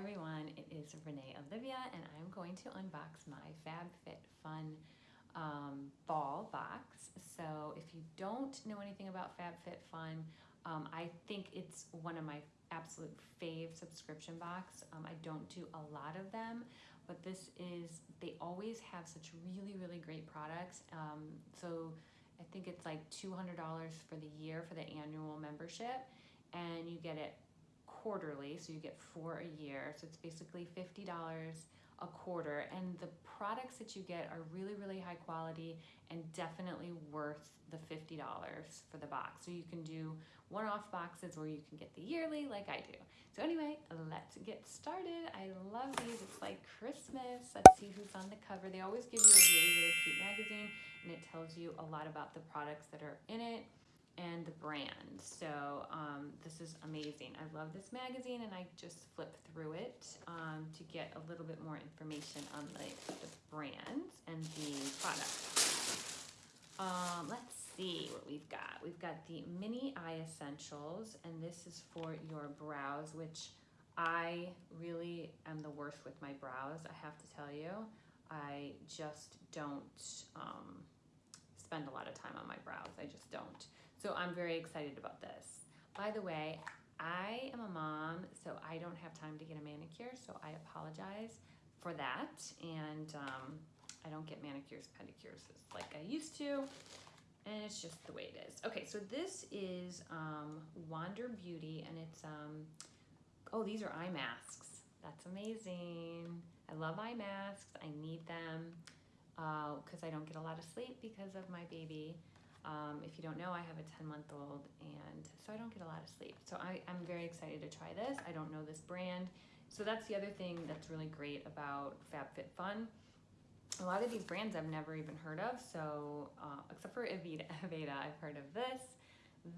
everyone, it is Renee Olivia and I'm going to unbox my FabFitFun um, ball box. So if you don't know anything about FabFitFun, um, I think it's one of my absolute fave subscription box. Um, I don't do a lot of them, but this is, they always have such really, really great products. Um, so I think it's like $200 for the year for the annual membership and you get it quarterly, so you get four a year. So it's basically $50 a quarter. And the products that you get are really, really high quality and definitely worth the $50 for the box. So you can do one-off boxes or you can get the yearly like I do. So anyway, let's get started. I love these. It's like Christmas. Let's see who's on the cover. They always give you a really, really cute magazine and it tells you a lot about the products that are in it and the brand. So um, this is amazing. I love this magazine and I just flip through it um, to get a little bit more information on the, the brands and the products. Um, let's see what we've got. We've got the Mini Eye Essentials and this is for your brows, which I really am the worst with my brows, I have to tell you. I just don't um, spend a lot of time on my brows. I just don't. So I'm very excited about this. By the way, I am a mom, so I don't have time to get a manicure, so I apologize for that. And um, I don't get manicures, pedicures like I used to, and it's just the way it is. Okay, so this is um, Wander Beauty, and it's, um, oh, these are eye masks. That's amazing. I love eye masks. I need them because uh, I don't get a lot of sleep because of my baby. Um, if you don't know, I have a 10 month old and so I don't get a lot of sleep. So I, I'm very excited to try this. I don't know this brand. So that's the other thing that's really great about FabFitFun. A lot of these brands I've never even heard of. So uh, except for Aveda, Aveda, I've heard of this.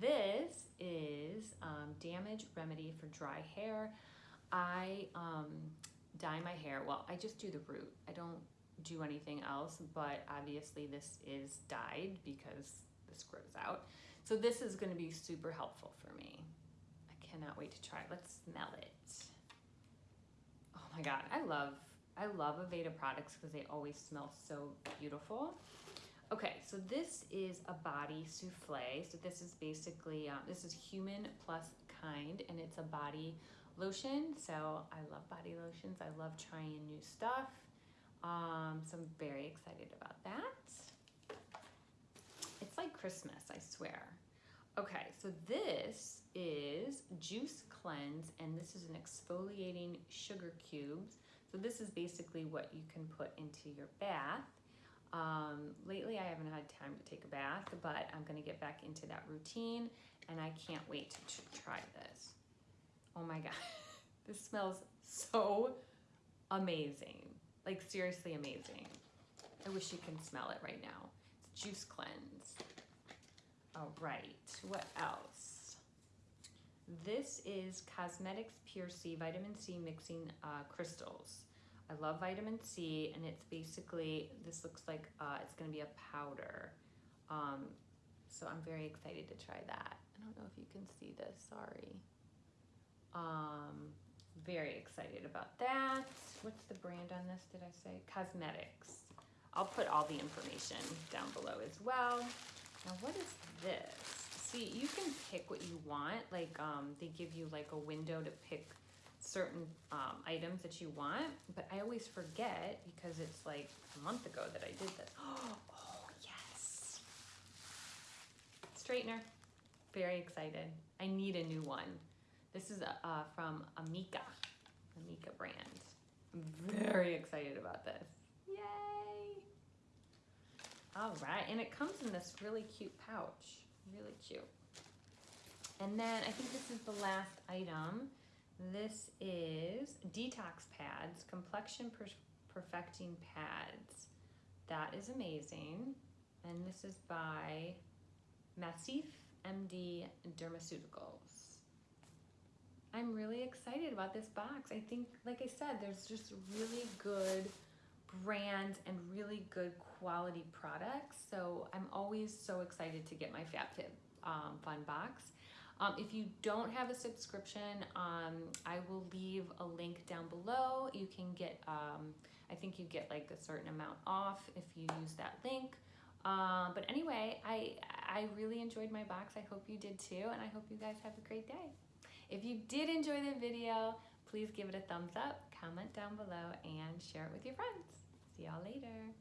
This is um, Damage Remedy for Dry Hair. I um, dye my hair. Well, I just do the root. I don't do anything else, but obviously this is dyed because this grows out. So this is gonna be super helpful for me. I cannot wait to try it. Let's smell it. Oh my God, I love, I love Aveda products because they always smell so beautiful. Okay, so this is a body souffle. So this is basically, um, this is human plus kind and it's a body lotion. So I love body lotions. I love trying new stuff. Um, so I'm very excited about that. Christmas, I swear. Okay, so this is Juice Cleanse, and this is an exfoliating sugar cubes. So this is basically what you can put into your bath. Um, lately, I haven't had time to take a bath, but I'm gonna get back into that routine, and I can't wait to try this. Oh my God, this smells so amazing. Like seriously amazing. I wish you can smell it right now. It's Juice Cleanse. All right, what else? This is Cosmedix Pure C Vitamin C Mixing uh, Crystals. I love vitamin C and it's basically, this looks like uh, it's gonna be a powder. Um, so I'm very excited to try that. I don't know if you can see this, sorry. Um, very excited about that. What's the brand on this, did I say? Cosmedix. I'll put all the information down below as well. Now, what is this? See, you can pick what you want. Like, um, they give you like a window to pick certain um, items that you want, but I always forget because it's like a month ago that I did this. Oh, yes. Straightener. Very excited. I need a new one. This is uh, from Amika, Amika brand. I'm very excited about this. All right, and it comes in this really cute pouch, really cute. And then I think this is the last item. This is Detox Pads, Complexion per Perfecting Pads. That is amazing. And this is by Massif MD Dermaceuticals. I'm really excited about this box. I think, like I said, there's just really good brands and really good quality products. So I'm always so excited to get my FabFit um, Fun box. Um, if you don't have a subscription, um, I will leave a link down below. You can get, um, I think you get like a certain amount off if you use that link. Um, but anyway, I I really enjoyed my box. I hope you did too, and I hope you guys have a great day. If you did enjoy the video, please give it a thumbs up, comment down below, and share it with your friends. See y'all later.